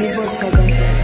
billboard program